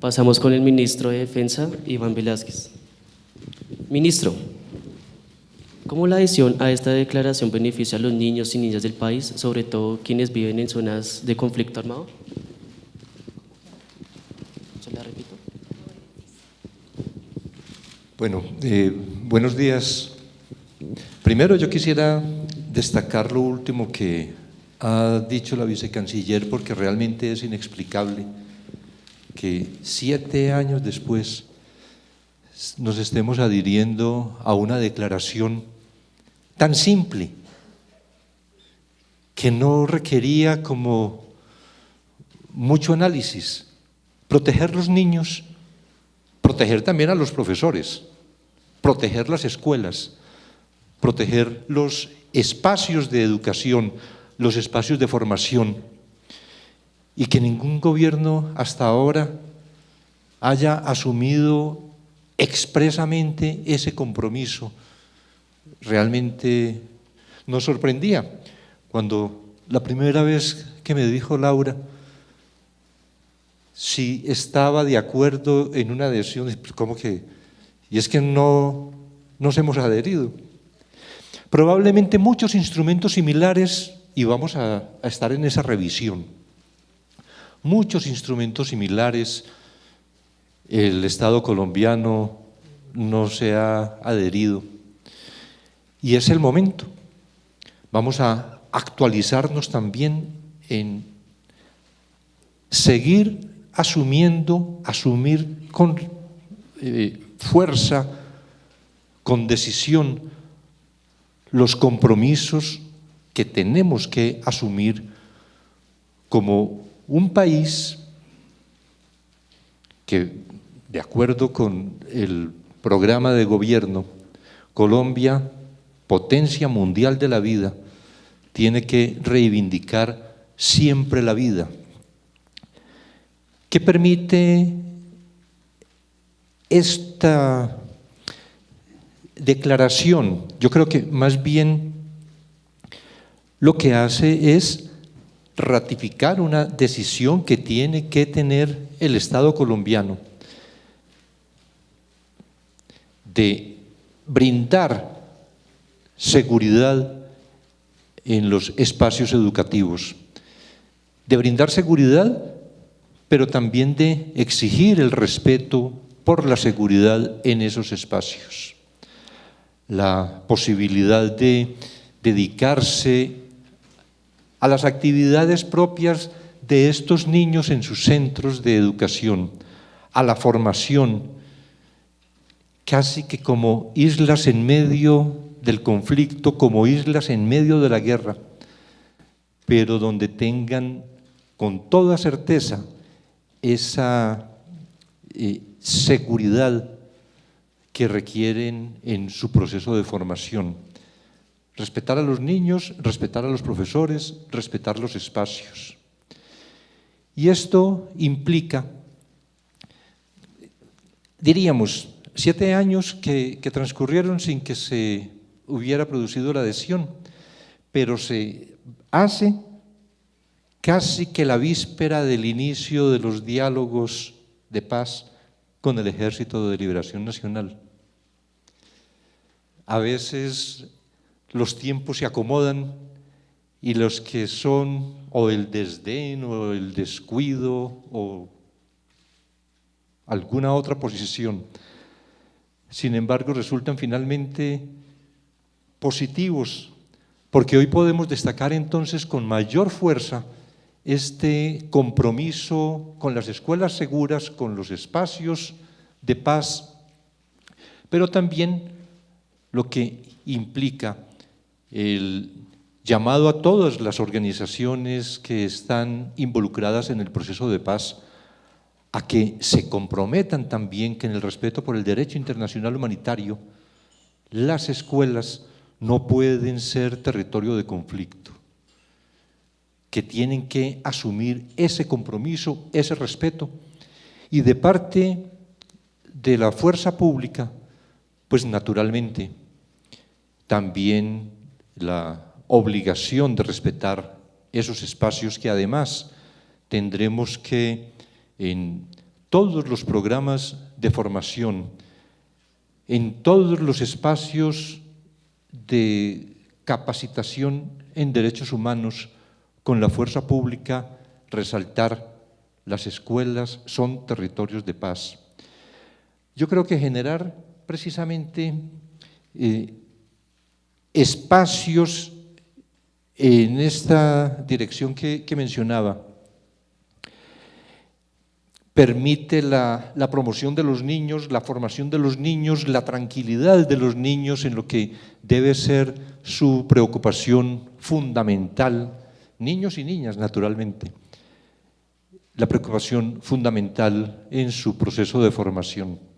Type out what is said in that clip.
Pasamos con el ministro de Defensa, Iván Velázquez. Ministro, ¿cómo la adhesión a esta declaración beneficia a los niños y niñas del país, sobre todo quienes viven en zonas de conflicto armado? ¿Se la repito? Bueno, eh, buenos días. Primero yo quisiera destacar lo último que ha dicho la vicecanciller porque realmente es inexplicable que siete años después nos estemos adhiriendo a una declaración tan simple que no requería como mucho análisis. Proteger los niños, proteger también a los profesores, proteger las escuelas, proteger los espacios de educación, los espacios de formación, y que ningún gobierno hasta ahora haya asumido expresamente ese compromiso. Realmente nos sorprendía cuando la primera vez que me dijo Laura si estaba de acuerdo en una adhesión, ¿cómo que? Y es que no nos hemos adherido. Probablemente muchos instrumentos similares y vamos a, a estar en esa revisión. Muchos instrumentos similares, el Estado colombiano no se ha adherido y es el momento. Vamos a actualizarnos también en seguir asumiendo, asumir con eh, fuerza, con decisión, los compromisos que tenemos que asumir como un país que, de acuerdo con el programa de gobierno, Colombia, potencia mundial de la vida, tiene que reivindicar siempre la vida. ¿Qué permite esta declaración? Yo creo que más bien lo que hace es ratificar una decisión que tiene que tener el Estado colombiano de brindar seguridad en los espacios educativos, de brindar seguridad, pero también de exigir el respeto por la seguridad en esos espacios. La posibilidad de dedicarse a las actividades propias de estos niños en sus centros de educación, a la formación, casi que como islas en medio del conflicto, como islas en medio de la guerra, pero donde tengan con toda certeza esa eh, seguridad que requieren en su proceso de formación. Respetar a los niños, respetar a los profesores, respetar los espacios. Y esto implica, diríamos, siete años que, transcurrieron sin que se hubiera producido la adhesión, pero se hace casi que la víspera del inicio de los diálogos de paz con el Ejército de Liberación Nacional. A veces los tiempos se acomodan y los que son o el desdén o el descuido o alguna otra posición, sin embargo resultan finalmente positivos, porque hoy podemos destacar entonces con mayor fuerza este compromiso con las escuelas seguras, con los espacios de paz, pero también lo que implica el llamado a todas las organizaciones que están involucradas en el proceso de paz a que se comprometan también que en el respeto por el derecho internacional humanitario las escuelas no pueden ser territorio de conflicto, que tienen que asumir ese compromiso, ese respeto, y de parte de la fuerza pública, pues naturalmente también la obligación de respetar esos espacios que además tendremos que en todos los programas de formación, en todos los espacios de capacitación en derechos humanos con la fuerza pública, resaltar las escuelas son territorios de paz. Yo creo que generar precisamente eh, espacios en esta dirección que, mencionaba, permite la, promoción de los niños, la formación de los niños, la tranquilidad de los niños en lo que debe ser su preocupación fundamental, niños y niñas naturalmente, la preocupación fundamental en su proceso de formación.